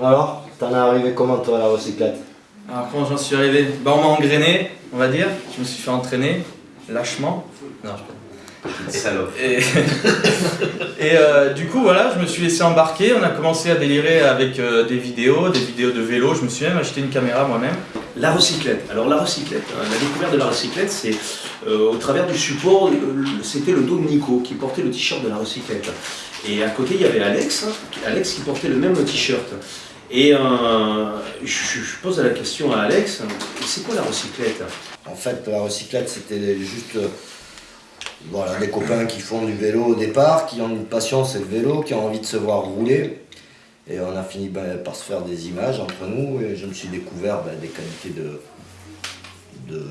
Alors, t'en es arrivé comment toi à la recyclette? Alors comment j'en suis arrivé? Bah on m'a engrainé, on va dire. Je me suis fait entraîner, lâchement. Non, je Salaud. Et, et euh, du coup, voilà, je me suis laissé embarquer. On a commencé à délirer avec euh, des vidéos, des vidéos de vélo. Je me suis même acheté une caméra moi-même. La recyclette. Alors la recyclette, hein, la découverte de la recyclette, c'est euh, au travers du support, c'était le dos de Nico qui portait le t-shirt de la recyclette. Et à côté, il y avait Alex, hein, Alex qui portait le même t-shirt. Et euh, je, pose la question à Alex, c'est quoi la recyclette? En fait, la recyclette, c'était juste euh, voilà, des copains qui font du vélo au départ, qui ont une passion, c'est le vélo, qui ont envie de se voir rouler. Et on a fini ben, par se faire des images entre nous, et je me suis découvert ben, des qualités de, de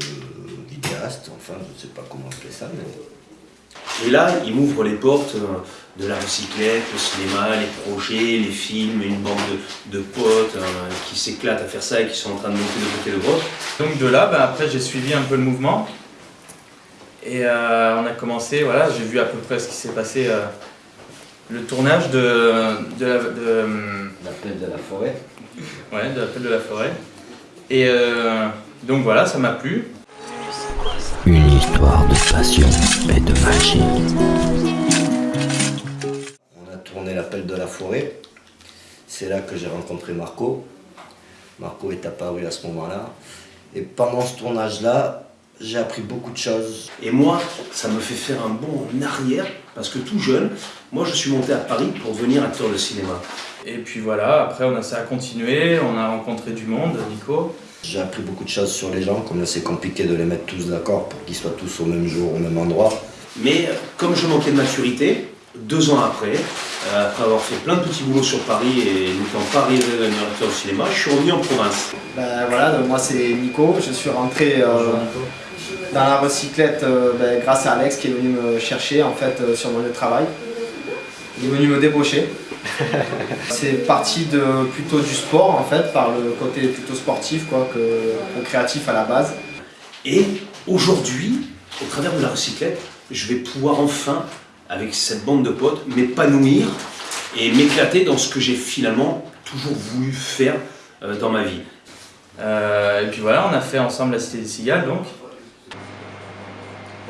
vidéaste, enfin, je ne sais pas comment appeler ça, mais Et là, il m'ouvre les portes euh, de la recyclette, le cinéma, les projets, les films, une bande de, de potes euh, qui s'éclatent à faire ça et qui sont en train de monter de côté le grotte. Donc de là, bah, après j'ai suivi un peu le mouvement. Et euh, on a commencé, voilà, j'ai vu à peu près ce qui s'est passé, euh, le tournage de, de, la, de, l'appel de la forêt. ouais, de l'appel de la forêt. Et euh, donc voilà, ça m'a plu. Une histoire de passion et de magie. On a tourné l'appel de la forêt. C'est là que j'ai rencontré Marco. Marco est apparu à ce moment-là. Et pendant ce tournage-là, j'ai appris beaucoup de choses. Et moi, ça me fait faire un bond en arrière, parce que tout jeune, moi je suis monté à Paris pour devenir acteur de cinéma. Et puis voilà, après on a, ça a continué, on a rencontré du monde, Nico. J'ai appris beaucoup de choses sur les gens, comme c'est compliqué de les mettre tous d'accord pour qu'ils soient tous au même jour, au même endroit. Mais euh, comme je manquais de maturité, deux ans après, euh, après avoir fait plein de petits boulots sur Paris et n'étant pas arrivé acteur de cinéma, je suis revenu en province. Ben voilà, donc moi c'est Nico, je suis rentré euh, dans la recyclette euh, ben, grâce à Alex qui est venu me chercher en fait euh, sur mon lieu de travail. Il est venu me débaucher. c'est parti de plutôt du sport en fait, par le côté plutôt sportif quoi, que, que créatif à la base. Et aujourd'hui, au travers de la recyclette, je vais pouvoir enfin, avec cette bande de potes, m'épanouir et m'éclater dans ce que j'ai finalement toujours voulu faire euh, dans ma vie. Euh, et puis voilà, on a fait ensemble la Cité des Cigales donc.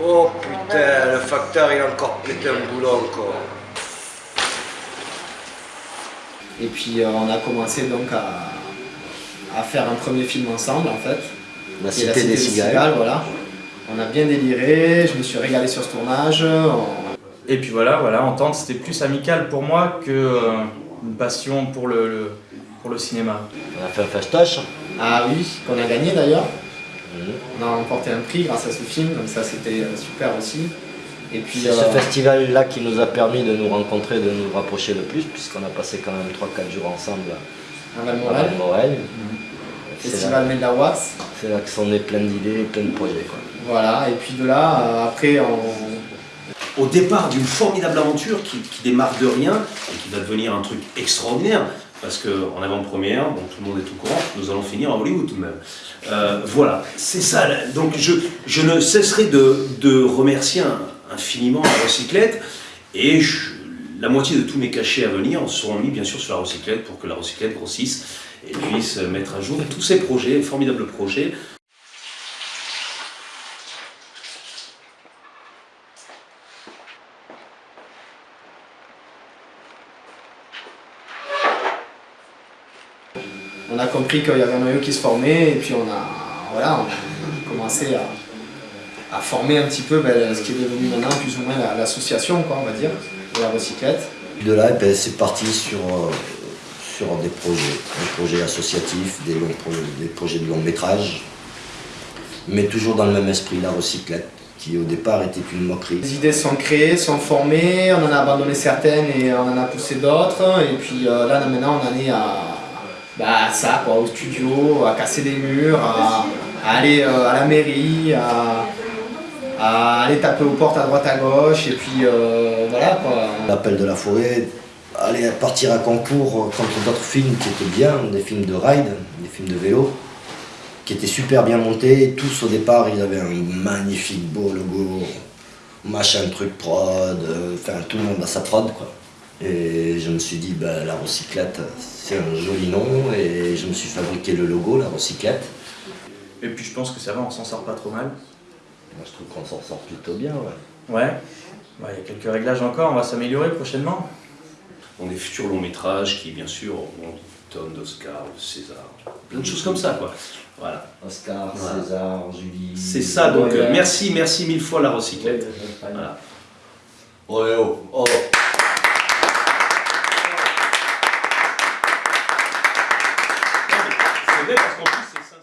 Oh putain, le facteur il a encore pété un boulot encore. Et puis euh, on a commencé donc à, à faire un premier film ensemble en fait. La cité des cigales. voilà. On a bien déliré, je me suis régalé sur ce tournage. on- Et puis voilà, voilà, entendre c'était plus amical pour moi que euh, une passion pour le, le- pour le cinéma. On a fait un fastoche. Ah oui, qu'on a gagné d'ailleurs. Mhm. On a remporté un prix grâce à ce film, donc ça c'était euh, super aussi. Et puis C'est euh, ce festival-là qui nous a permis de nous rencontrer, de nous rapprocher le plus, puisqu'on a passé quand même 3-4 jours ensemble à Valmorel. C'est Festival c'est là que sont nés plein d'idées, plein de projets. Quoi. Voilà, et puis de là, euh, après on, Au départ d'une formidable aventure qui, qui démarre de rien et qui va devenir un truc extraordinaire, parce qu'en avant-première, bon, tout le monde est au courant, nous allons finir à Hollywood tout de même. Euh, voilà, c'est ça. Donc je, je ne cesserai de, de remercier un- infiniment la recyclette et la moitié de tous mes cachets à venir seront mis bien sûr sur la recyclette pour que la recyclette grossisse et puisse mettre à jour tous ces projets, formidables projets. on a compris qu'il y avait un noyau qui se formait, et puis on a, voilà, on a commencé à, à former un petit peu ben, ce qui est devenu maintenant plus ou moins la- l'association, quoi, on va dire, de la recyclette. De là, ben, c'est parti sur, euh, sur des projets, des projets associatifs, des, longs pro- des projets de long métrage, mais toujours dans le même esprit, la recyclette, qui au départ était une moquerie. Les idées sont créées, sont formées, on en a abandonné certaines et on en a poussé d'autres. Et puis euh, là maintenant on en est à, bah, à ça, quoi, au studio, à casser des murs, à, à aller euh, à la mairie, à, à aller taper aux portes à droite à gauche. Et puis euh, voilà quoi. L'appel de la forêt, aller partir à concours contre d'autres films qui étaient bien, des films de ride, des films de vélo, qui étaient super bien montés. Tous au départ, ils avaient un magnifique beau logo, machin truc prod, euh, enfin tout le monde a sa prod quoi. Et je me suis dit, bah, la recyclette, c'est un joli nom. Et je me suis fabriqué le logo, la recyclette. Et puis je pense que ça va, on s'en sort pas trop mal. Moi, je trouve qu'on s'en sort plutôt bien. Ouais. Ouais. Il y a quelques réglages encore, on va s'améliorer prochainement. On des futurs longs métrages qui, bien sûr, auront des tonnes d'Oscars, de César, plein de choses comme ça, quoi. Voilà. Oscar, Voilà. César, Julie. C'est ça, donc Ouais. euh, merci, merci mille fois la recyclette. Voilà. Oh, eh oh, oh.